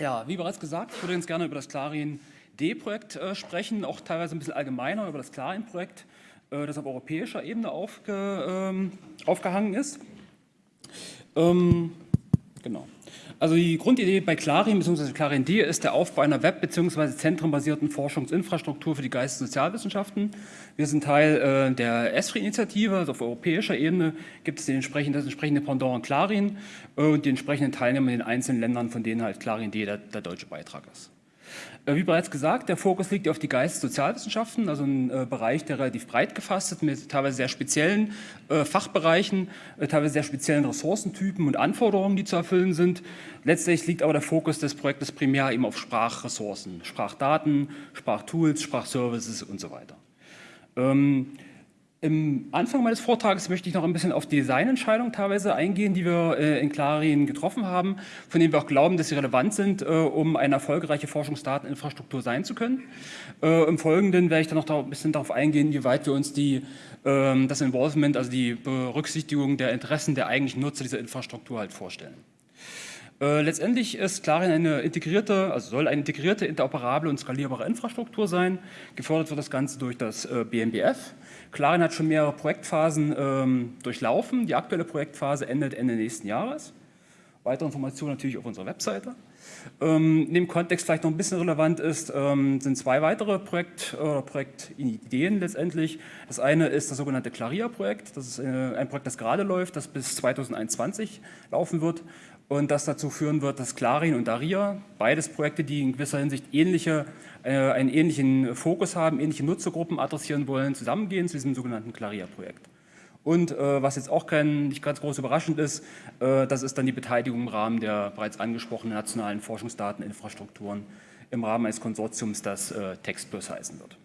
Ja, wie bereits gesagt, ich würde ganz gerne über das Clarin D-Projekt äh, sprechen, auch teilweise ein bisschen allgemeiner über das Clarin-Projekt, äh, das auf europäischer Ebene aufge, ähm, aufgehangen ist. Ähm, genau. Also die Grundidee bei Clarin bzw. Clarin D ist der Aufbau einer web- bzw. zentrenbasierten Forschungsinfrastruktur für die Geistes- und Sozialwissenschaften. Wir sind Teil äh, der ESFRI-Initiative, also auf europäischer Ebene gibt es den entsprechenden, das entsprechende Pendant Clarin äh, und die entsprechenden Teilnehmer in den einzelnen Ländern, von denen halt Clarin D der, der deutsche Beitrag ist. Äh, wie bereits gesagt, der Fokus liegt auf die Geistes- und Sozialwissenschaften, also ein äh, Bereich, der relativ breit gefasst ist, mit teilweise sehr speziellen äh, Fachbereichen, äh, teilweise sehr speziellen Ressourcentypen und Anforderungen, die zu erfüllen sind. Letztlich liegt aber der Fokus des Projektes primär eben auf Sprachressourcen, Sprachdaten, Sprachtools, Sprachservices und so weiter. Ähm, im Anfang meines Vortrages möchte ich noch ein bisschen auf die Designentscheidungen teilweise eingehen, die wir äh, in Clarin getroffen haben, von denen wir auch glauben, dass sie relevant sind, äh, um eine erfolgreiche Forschungsdateninfrastruktur sein zu können. Äh, Im Folgenden werde ich dann noch ein bisschen darauf eingehen, wie weit wir uns die, ähm, das Involvement, also die Berücksichtigung der Interessen der eigentlichen Nutzer dieser Infrastruktur halt vorstellen. Letztendlich ist Clarin eine integrierte, also soll eine integrierte, interoperable und skalierbare Infrastruktur sein. Gefördert wird das Ganze durch das BMBF. Clarin hat schon mehrere Projektphasen ähm, durchlaufen. Die aktuelle Projektphase endet Ende nächsten Jahres. Weitere Informationen natürlich auf unserer Webseite. Ähm, in dem Kontext vielleicht noch ein bisschen relevant ist, ähm, sind zwei weitere Projekt, äh, Projektideen letztendlich. Das eine ist das sogenannte Claria-Projekt. Das ist äh, ein Projekt, das gerade läuft, das bis 2021 laufen wird und das dazu führen wird, dass Clarin und Daria, beides Projekte, die in gewisser Hinsicht ähnliche äh, einen ähnlichen Fokus haben, ähnliche Nutzergruppen adressieren wollen, zusammengehen zu diesem sogenannten Claria-Projekt. Und äh, was jetzt auch kein, nicht ganz groß überraschend ist, äh, das ist dann die Beteiligung im Rahmen der bereits angesprochenen nationalen Forschungsdateninfrastrukturen im Rahmen eines Konsortiums, das äh, TextPlus heißen wird.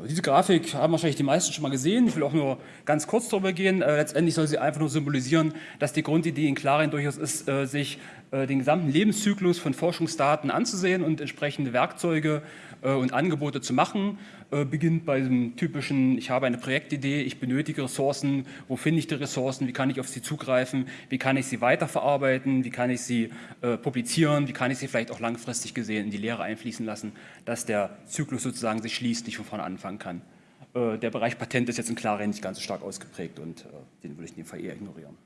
Genau, diese Grafik haben wahrscheinlich die meisten schon mal gesehen. Ich will auch nur ganz kurz darüber gehen. Äh, letztendlich soll sie einfach nur symbolisieren, dass die Grundidee in Clarin durchaus ist, äh, sich den gesamten Lebenszyklus von Forschungsdaten anzusehen und entsprechende Werkzeuge äh, und Angebote zu machen. Äh, beginnt bei dem typischen, ich habe eine Projektidee, ich benötige Ressourcen, wo finde ich die Ressourcen, wie kann ich auf sie zugreifen, wie kann ich sie weiterverarbeiten, wie kann ich sie publizieren, wie kann ich sie vielleicht auch langfristig gesehen in die Lehre einfließen lassen, dass der Zyklus sozusagen sich schließt, nicht von vorne anfangen kann. Der Bereich Patent ist jetzt in Klarheit nicht ganz so stark ausgeprägt und den würde ich in dem Fall eher ignorieren.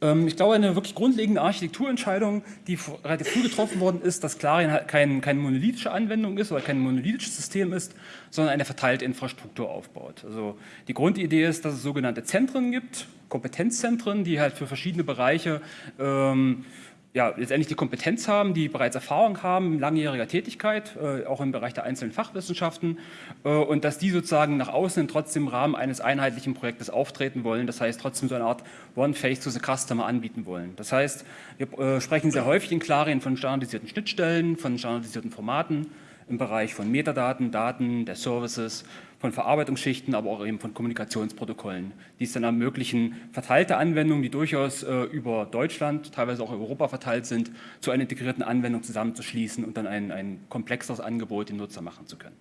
Ähm, ich glaube, eine wirklich grundlegende Architekturentscheidung, die relativ früh getroffen worden ist, dass Clarion halt kein, keine monolithische Anwendung ist oder kein monolithisches System ist, sondern eine verteilte Infrastruktur aufbaut. Also die Grundidee ist, dass es sogenannte Zentren gibt, Kompetenzzentren, die halt für verschiedene Bereiche ähm, ja, letztendlich die Kompetenz haben, die bereits Erfahrung haben, langjähriger Tätigkeit, äh, auch im Bereich der einzelnen Fachwissenschaften äh, und dass die sozusagen nach außen trotzdem im Rahmen eines einheitlichen Projektes auftreten wollen, das heißt trotzdem so eine Art One-Face to the Customer anbieten wollen. Das heißt, wir äh, sprechen sehr häufig in Klarien von standardisierten Schnittstellen, von standardisierten Formaten im Bereich von Metadaten, Daten, der Services von Verarbeitungsschichten, aber auch eben von Kommunikationsprotokollen, die es dann ermöglichen, verteilte Anwendungen, die durchaus äh, über Deutschland, teilweise auch Europa verteilt sind, zu einer integrierten Anwendung zusammenzuschließen und dann ein, ein komplexeres Angebot dem Nutzer machen zu können.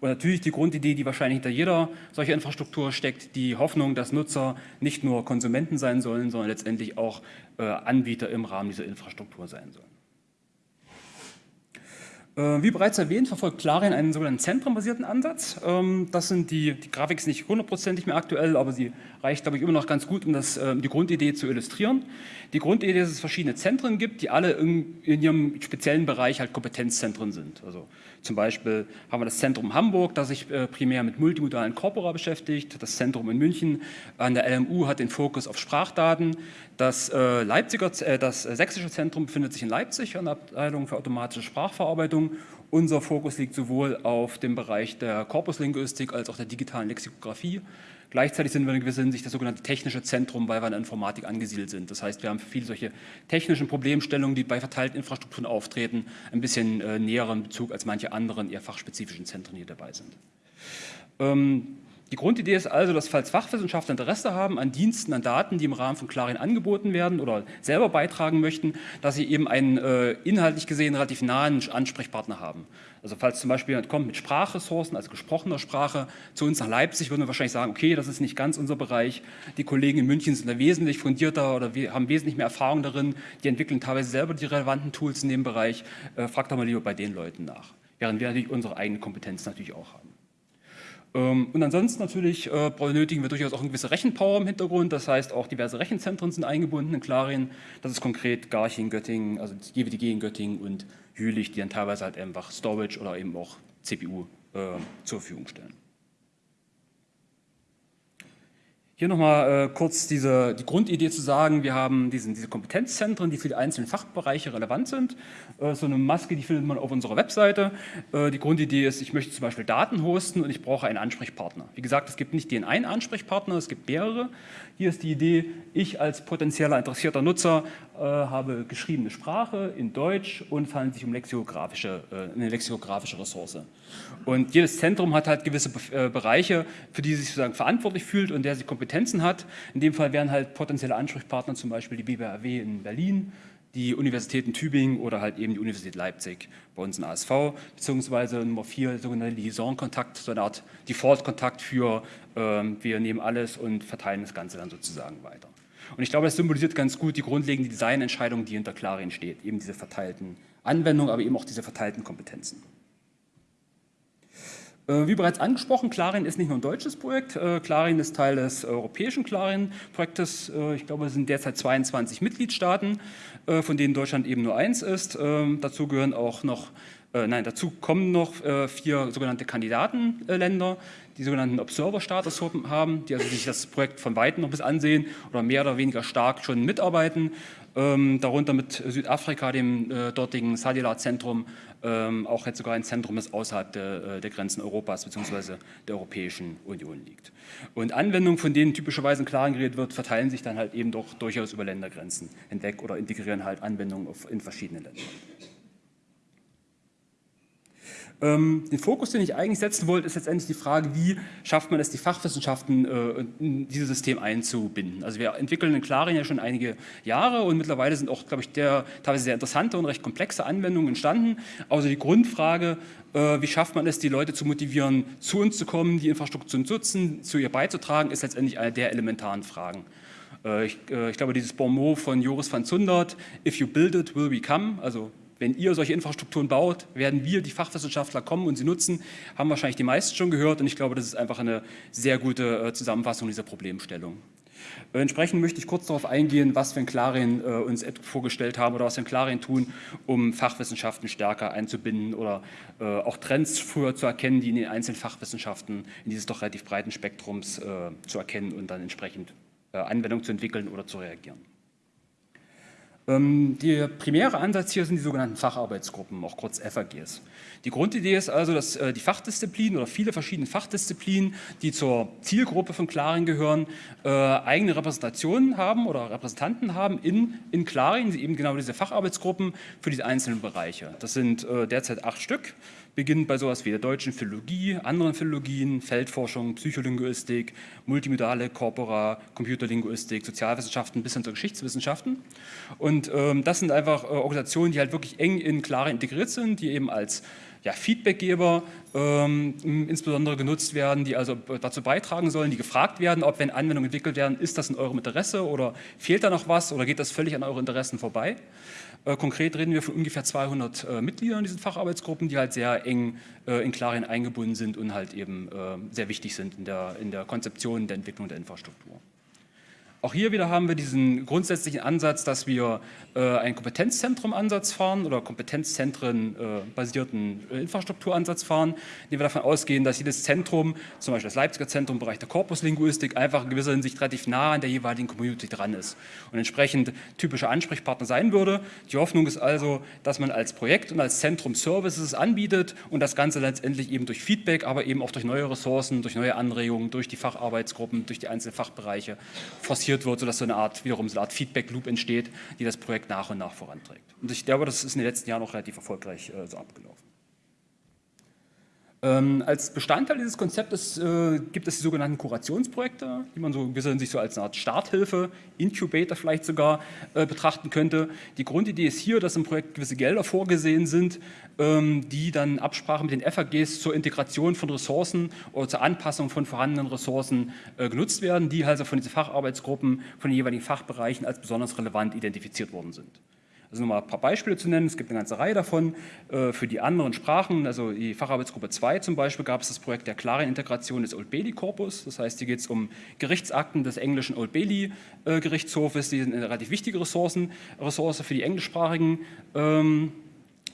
Und natürlich die Grundidee, die wahrscheinlich hinter jeder solcher Infrastruktur steckt, die Hoffnung, dass Nutzer nicht nur Konsumenten sein sollen, sondern letztendlich auch äh, Anbieter im Rahmen dieser Infrastruktur sein sollen. Äh, wie bereits erwähnt, verfolgt Clarion einen sogenannten zentrumbasierten Ansatz. Ähm, das sind die, die Grafik nicht hundertprozentig mehr aktuell, aber sie reicht, glaube ich, immer noch ganz gut, um das, ähm, die Grundidee zu illustrieren. Die Grundidee ist, dass es verschiedene Zentren gibt, die alle in, in ihrem speziellen Bereich halt Kompetenzzentren sind. Also zum Beispiel haben wir das Zentrum Hamburg, das sich äh, primär mit multimodalen Corpora beschäftigt. Das Zentrum in München an der LMU hat den Fokus auf Sprachdaten. Das, äh, Leipziger, äh, das sächsische Zentrum befindet sich in Leipzig an der Abteilung für automatische Sprachverarbeitung. Unser Fokus liegt sowohl auf dem Bereich der Korpuslinguistik als auch der digitalen Lexikographie. Gleichzeitig sind wir in gewisser Hinsicht das sogenannte technische Zentrum, weil wir in der Informatik angesiedelt sind. Das heißt, wir haben viele solche technischen Problemstellungen, die bei verteilten Infrastrukturen auftreten, ein bisschen äh, näheren Bezug als manche anderen eher fachspezifischen Zentren, die dabei sind. Ähm, Die Grundidee ist also, dass falls Fachwissenschaftler Interesse haben an Diensten, an Daten, die im Rahmen von Clarin angeboten werden oder selber beitragen möchten, dass sie eben einen äh, inhaltlich gesehen relativ nahen Ansprechpartner haben. Also falls zum Beispiel jemand kommt mit Sprachressourcen, also gesprochener Sprache, zu uns nach Leipzig, würden wir wahrscheinlich sagen, okay, das ist nicht ganz unser Bereich. Die Kollegen in München sind da wesentlich fundierter oder wir haben wesentlich mehr Erfahrung darin. Die entwickeln teilweise selber die relevanten Tools in dem Bereich. Äh, fragt doch mal lieber bei den Leuten nach. Während wir natürlich unsere eigene Kompetenz natürlich auch haben. Ähm, und ansonsten natürlich äh, benötigen wir durchaus auch eine gewisse Rechenpower im Hintergrund. Das heißt, auch diverse Rechenzentren sind eingebunden in Clarien. Das ist konkret Garching, Göttingen, also GWDG in Göttingen und Jülich, die dann teilweise halt einfach Storage oder eben auch CPU äh, zur Verfügung stellen. Hier nochmal äh, kurz diese, die Grundidee zu sagen, wir haben diesen, diese Kompetenzzentren, die für die einzelnen Fachbereiche relevant sind. Äh, so eine Maske, die findet man auf unserer Webseite. Äh, die Grundidee ist, ich möchte zum Beispiel Daten hosten und ich brauche einen Ansprechpartner. Wie gesagt, es gibt nicht den einen Ansprechpartner, es gibt mehrere. Hier ist die Idee, ich als potenzieller interessierter Nutzer äh, habe geschriebene Sprache in Deutsch und handelt sich um lexikografische, äh, eine lexikografische Ressource. Und jedes Zentrum hat halt gewisse äh, Bereiche, für die es sich sozusagen verantwortlich fühlt und der sie Kompetenzen hat. In dem Fall wären halt potenzielle Ansprechpartner zum Beispiel die BBAW in Berlin, die Universitäten Tübingen oder halt eben die Universität Leipzig bei uns in ASV, beziehungsweise Nummer vier, sogenannte Liaison-Kontakt, so eine Art Default-Kontakt für ähm, wir nehmen alles und verteilen das Ganze dann sozusagen weiter. Und ich glaube, das symbolisiert ganz gut die grundlegende Designentscheidung, die hinter Clarin steht, eben diese verteilten Anwendungen, aber eben auch diese verteilten Kompetenzen. Äh, wie bereits angesprochen, Clarin ist nicht nur ein deutsches Projekt. Äh, Clarin ist Teil des europäischen Clarin-Projektes. Äh, ich glaube, es sind derzeit 22 Mitgliedstaaten, von denen Deutschland eben nur eins ist. Ähm, dazu gehören auch noch, nein, dazu kommen noch vier sogenannte Kandidatenländer, die sogenannten Observer-Status haben, die also sich das Projekt von Weitem noch bis ansehen oder mehr oder weniger stark schon mitarbeiten. Ähm, darunter mit Südafrika, dem dortigen Sadila-Zentrum, ähm, auch jetzt sogar ein Zentrum, das außerhalb der, äh, der Grenzen Europas bzw. der Europäischen Union liegt. Und Anwendungen, von denen typischerweise in Klaren geredet wird, verteilen sich dann halt eben doch durchaus über Ländergrenzen hinweg oder integrieren halt Anwendungen in verschiedenen Ländern. Ähm, den Fokus, den ich eigentlich setzen wollte, ist letztendlich die Frage, wie schafft man es, die Fachwissenschaften äh, in dieses System einzubinden. Also wir entwickeln in Clarin ja schon einige Jahre und mittlerweile sind auch, glaube ich, der, teilweise sehr interessante und recht komplexe Anwendungen entstanden. Also die Grundfrage, äh, wie schafft man es, die Leute zu motivieren, zu uns zu kommen, die Infrastruktur zu nutzen, zu ihr beizutragen, ist letztendlich eine der elementaren Fragen. Äh, ich, ich, glaube, dieses Bonmot von Joris van Zundert, if you build it, will we come, also wenn ihr solche Infrastrukturen baut, werden wir, die Fachwissenschaftler, kommen und sie nutzen. Haben wahrscheinlich die meisten schon gehört und ich glaube, das ist einfach eine sehr gute äh, Zusammenfassung dieser Problemstellung. Äh, entsprechend möchte ich kurz darauf eingehen, was wir in Clarien äh, uns vorgestellt haben oder was wir in Clarien tun, um Fachwissenschaften stärker einzubinden oder äh, auch Trends früher zu erkennen, die in den einzelnen Fachwissenschaften in dieses doch relativ breiten Spektrums äh, zu erkennen und dann entsprechend äh, Anwendungen zu entwickeln oder zu reagieren. Ähm, der primäre Ansatz hier sind die sogenannten Facharbeitsgruppen, auch kurz FAGs. Die Grundidee ist also, dass äh, die Fachdisziplinen oder viele verschiedene Fachdisziplinen, die zur Zielgruppe von Clarin gehören, äh, eigene Repräsentationen haben oder Repräsentanten haben in, in Clarin, eben genau diese Facharbeitsgruppen für diese einzelnen Bereiche. Das sind äh, derzeit acht Stück beginnt bei sowas wie der deutschen Philologie, anderen Philologien, Feldforschung, Psycholinguistik, multimodale Corpora, Computerlinguistik, Sozialwissenschaften bis hin zur Geschichtswissenschaften. Und ähm, das sind einfach äh, Organisationen, die halt wirklich eng in Klare integriert sind, die eben als ja, Feedbackgeber ähm, insbesondere genutzt werden, die also dazu beitragen sollen, die gefragt werden, ob wenn Anwendungen entwickelt werden, ist das in eurem Interesse oder fehlt da noch was oder geht das völlig an eure Interessen vorbei. Äh, konkret reden wir von ungefähr 200 äh, Mitgliedern in diesen Facharbeitsgruppen, die halt sehr eng äh, in Klarien eingebunden sind und halt eben sehr wichtig sind in der, in der Konzeption der Entwicklung der Infrastruktur. Auch hier wieder haben wir diesen grundsätzlichen Ansatz, dass wir äh, einen Kompetenzzentrum-Ansatz fahren oder Kompetenzzentren-basierten äh, Infrastrukturansatz fahren, indem wir davon ausgehen, dass jedes Zentrum, zum Beispiel das Leipziger Zentrum im Bereich der Korpuslinguistik, einfach in gewisser Hinsicht relativ nah an der jeweiligen Community dran ist und entsprechend typischer Ansprechpartner sein würde. Die Hoffnung ist also, dass man als Projekt und als Zentrum Services anbietet und das Ganze letztendlich eben durch Feedback, aber eben auch durch neue Ressourcen, durch neue Anregungen, durch die Facharbeitsgruppen, durch die einzelnen Fachbereiche forciert durchgeführt wird, sodass so eine Art, wiederum so eine Art Feedback-Loop entsteht, die das Projekt nach und nach voranträgt. Und ich glaube, das ist in den letzten Jahren auch relativ erfolgreich äh, so abgelaufen. Ähm, als Bestandteil dieses Konzeptes äh, gibt es die sogenannten Kurationsprojekte, die man so sich so als eine Art Starthilfe, Incubator vielleicht sogar äh, betrachten könnte. Die Grundidee ist hier, dass im Projekt gewisse Gelder vorgesehen sind, ähm, die dann Absprache mit den FAGs zur Integration von Ressourcen oder zur Anpassung von vorhandenen Ressourcen äh, genutzt werden, die also von diesen Facharbeitsgruppen, von den jeweiligen Fachbereichen als besonders relevant identifiziert worden sind. Also nochmal ein paar Beispiele zu nennen, es gibt eine ganze Reihe davon. Äh, für die anderen Sprachen, also die Facharbeitsgruppe 2 zum Beispiel, gab es das Projekt der klaren Integration des Old Bailey Korpus. Das heißt, hier geht es um Gerichtsakten des englischen Old Bailey Gerichtshofes. Die sind eine relativ wichtige Ressourcen, Ressource für die englischsprachigen ähm,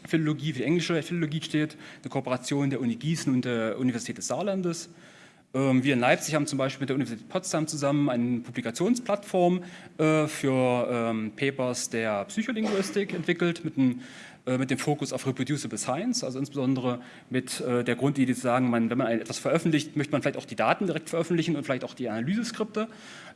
Philologie, für die englische Philologie steht, eine Kooperation der Uni Gießen und der Universität des Saarlandes. Ähm, wir in Leipzig haben zum Beispiel mit der Universität Potsdam zusammen eine Publikationsplattform äh, für ähm, Papers der Psycholinguistik entwickelt äh, mit dem Fokus auf Reproducible Science, also insbesondere mit äh, der Grundidee zu sagen, wenn man etwas veröffentlicht, möchte man vielleicht auch die Daten direkt veröffentlichen und vielleicht auch die Analyseskripte.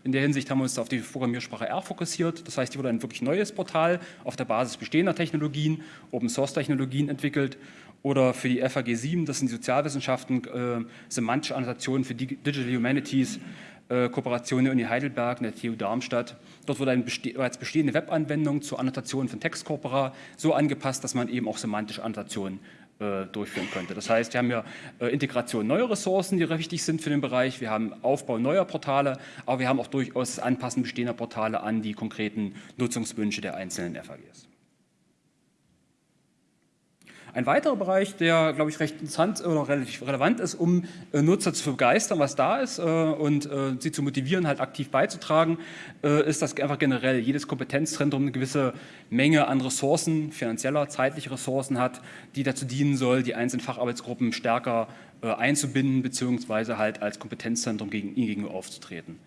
In der Hinsicht haben wir uns auf die Programmiersprache R fokussiert. Das heißt, hier wurde ein wirklich neues Portal auf der Basis bestehender Technologien, Open-Source-Technologien entwickelt oder für die FAG 7, das sind die Sozialwissenschaften, äh, semantische Annotationen für Digital Humanities, äh, Kooperation der Uni Heidelberg der TU Darmstadt. Dort wurde eine beste bereits bestehende Webanwendung zur Annotation von Textkorpora so angepasst, dass man eben auch semantische Annotationen äh, durchführen könnte. Das heißt, wir haben ja äh, Integration neuer Ressourcen, die wichtig sind für den Bereich, wir haben Aufbau neuer Portale, aber wir haben auch durchaus Anpassen bestehender Portale an die konkreten Nutzungswünsche der einzelnen FAGs. Ein weiterer Bereich, der, glaube ich, recht interessant oder relativ relevant ist, um äh, Nutzer zu begeistern, was da ist äh, und äh, sie zu motivieren, halt aktiv beizutragen, ist, dass einfach generell jedes Kompetenzzentrum eine gewisse Menge an Ressourcen, finanzieller, zeitlicher Ressourcen hat, die dazu dienen soll, die einzelnen Facharbeitsgruppen stärker einzubinden, beziehungsweise halt als Kompetenzzentrum gegen, ihnen gegenüber aufzutreten.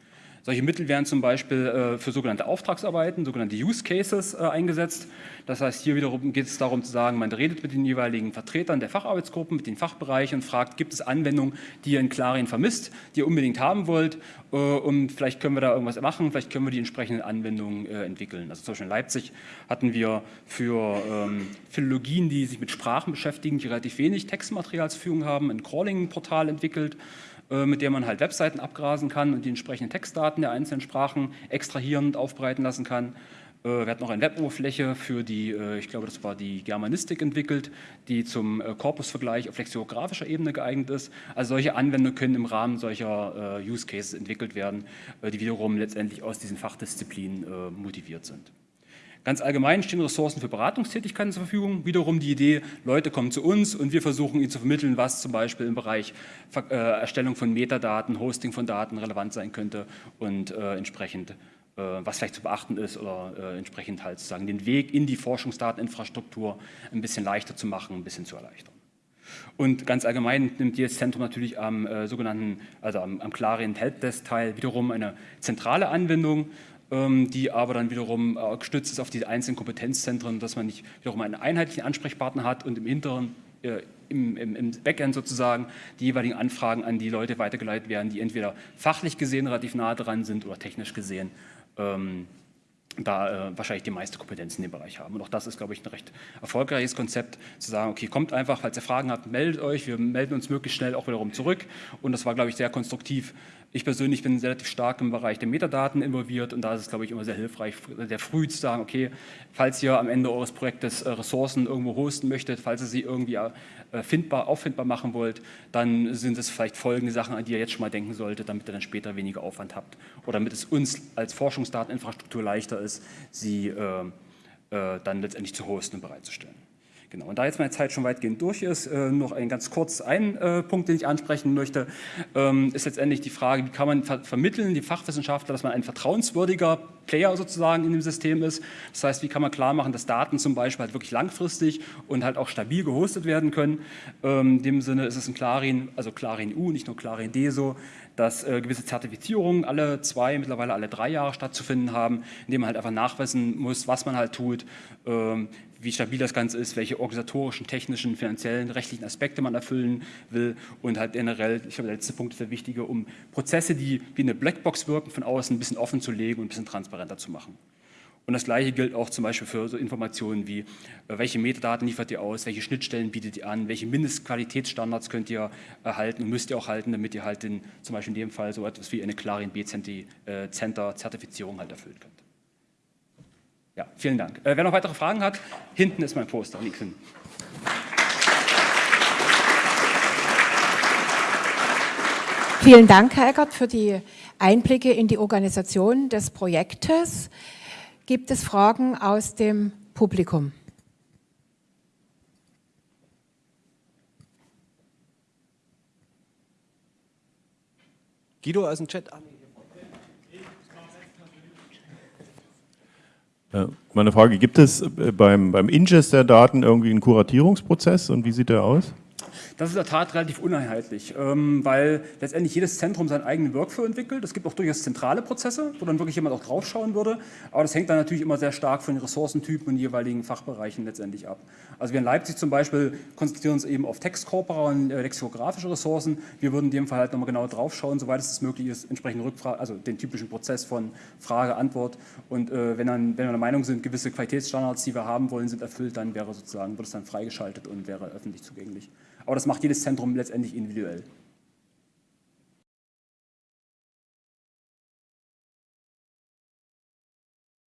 Solche Mittel werden zum Beispiel äh, für sogenannte Auftragsarbeiten, sogenannte Use Cases äh, eingesetzt. Das heißt, hier wiederum geht es darum zu sagen, man redet mit den jeweiligen Vertretern der Facharbeitsgruppen, mit den Fachbereichen und fragt, gibt es Anwendungen, die ihr in Clarien vermisst, die ihr unbedingt haben wollt äh, und vielleicht können wir da irgendwas machen, vielleicht können wir die entsprechenden Anwendungen entwickeln. Also zum Beispiel in Leipzig hatten wir für ähm, Philologien, die sich mit Sprachen beschäftigen, die relativ wenig Textmaterial zur Verfügung haben, ein Crawling-Portal entwickelt, mit der man halt Webseiten abgrasen kann und die entsprechenden Textdaten der einzelnen Sprachen extrahieren und aufbereiten lassen kann. Äh, wir hatten noch eine Weboberfläche für die, äh, ich glaube, das war die Germanistik entwickelt, die zum Korpusvergleich auf lexikografischer Ebene geeignet ist. Also solche Anwendungen können im Rahmen solcher Use Cases entwickelt werden, die wiederum letztendlich aus diesen Fachdisziplinen motiviert sind. Ganz allgemein stehen Ressourcen für Beratungstätigkeiten zur Verfügung. Wiederum die Idee, Leute kommen zu uns und wir versuchen ihnen zu vermitteln, was zum Beispiel im Bereich äh, Erstellung von Metadaten, Hosting von Daten relevant sein könnte und äh, entsprechend äh, was vielleicht zu beachten ist oder äh, entsprechend halt sozusagen den Weg in die Forschungsdateninfrastruktur ein bisschen leichter zu machen, ein bisschen zu erleichtern. Und ganz allgemein nimmt jedes Zentrum natürlich am äh, sogenannten, also am, am Clarien Helpdesk-Teil wiederum eine zentrale Anwendung, die aber dann wiederum äh, gestützt ist auf die einzelnen Kompetenzzentren, dass man nicht wiederum einen einheitlichen Ansprechpartner hat und im Hinteren äh, im, im, im, Backend sozusagen die jeweiligen Anfragen an die Leute weitergeleitet werden, die entweder fachlich gesehen relativ nah dran sind oder technisch gesehen ähm, da äh, wahrscheinlich die meiste Kompetenz in dem Bereich haben. Und auch das ist, glaube ich, ein recht erfolgreiches Konzept, zu sagen, okay, kommt einfach, falls ihr Fragen habt, meldet euch, wir melden uns möglichst schnell auch wiederum zurück. Und das war, glaube ich, sehr konstruktiv, ich persönlich bin relativ stark im Bereich der Metadaten involviert und da ist es, glaube ich, immer sehr hilfreich, sehr früh zu sagen, okay, falls ihr am Ende eures Projektes äh, Ressourcen irgendwo hosten möchtet, falls ihr sie irgendwie äh, findbar, auffindbar machen wollt, dann sind es vielleicht folgende Sachen, an die ihr jetzt schon mal denken solltet, damit ihr dann später weniger Aufwand habt oder damit es uns als Forschungsdateninfrastruktur leichter ist, sie äh, äh, dann letztendlich zu hosten und bereitzustellen. Genau, und da jetzt meine Zeit schon weitgehend durch ist, äh, noch ein ganz kurz ein äh, Punkt, den ich ansprechen möchte, ähm, ist letztendlich die Frage, wie kann man ver vermitteln, die Fachwissenschaftler, dass man ein vertrauenswürdiger Player sozusagen in dem System ist. Das heißt, wie kann man klar machen, dass Daten zum Beispiel halt wirklich langfristig und halt auch stabil gehostet werden können. Ähm, in dem Sinne ist es ein Clarin, also Clarin U, nicht nur Clarin D so, dass äh, gewisse Zertifizierungen alle zwei, mittlerweile alle drei Jahre stattzufinden haben, indem man halt einfach nachweisen muss, was man halt tut, ähm, wie stabil das Ganze ist, welche organisatorischen, technischen, finanziellen, rechtlichen Aspekte man erfüllen will und halt generell, ich glaube, der letzte Punkt ist der wichtige, um Prozesse, die wie eine Blackbox wirken, von außen ein bisschen offen zu legen und ein bisschen transparenter zu machen. Und das gleiche gilt auch zum Beispiel für so Informationen wie, äh, welche Metadaten liefert ihr aus, welche Schnittstellen bietet ihr an, welche Mindestqualitätsstandards könnt ihr erhalten und müsst ihr auch halten, damit ihr halt den, zum Beispiel in dem Fall so etwas wie eine Clarin B-Center Zertifizierung halt erfüllen könnt. Ja, vielen Dank. Äh, wer noch weitere Fragen hat, hinten ist mein Poster, liegt hin. Vielen Dank, Herr Eckert, für die Einblicke in die Organisation des Projektes. Gibt es Fragen aus dem Publikum? Guido aus dem Chat. Meine Frage, gibt es äh, beim, beim Ingest der Daten irgendwie einen Kuratierungsprozess und wie sieht der aus? Das ist in der Tat relativ uneinheitlich, ähm, weil letztendlich jedes Zentrum seinen eigenen Workflow entwickelt. Es gibt auch durchaus zentrale Prozesse, wo dann wirklich jemand auch draufschauen würde, aber das hängt dann natürlich immer sehr stark von den Ressourcentypen und jeweiligen Fachbereichen letztendlich ab. Also wir in Leipzig zum Beispiel konzentrieren uns eben auf Textkorpora und äh, lexikografische Ressourcen. Wir würden in dem Fall halt nochmal genau draufschauen, soweit es möglich ist, entsprechend Rückfrage, also den typischen Prozess von Frage, Antwort und äh, wenn, dann, wenn wir der Meinung sind, gewisse Qualitätsstandards, die wir haben wollen, sind erfüllt, dann wäre sozusagen, wird es dann freigeschaltet und wäre öffentlich zugänglich. Aber das macht jedes Zentrum letztendlich individuell.